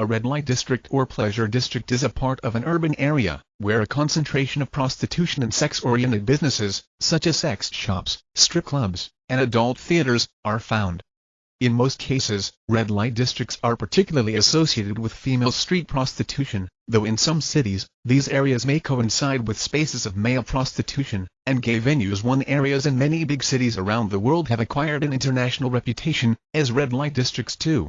A red light district or pleasure district is a part of an urban area, where a concentration of prostitution and sex-oriented businesses, such as sex shops, strip clubs, and adult theaters, are found. In most cases, red light districts are particularly associated with female street prostitution, though in some cities, these areas may coincide with spaces of male prostitution, and gay venues one areas in many big cities around the world have acquired an international reputation, as red light districts too.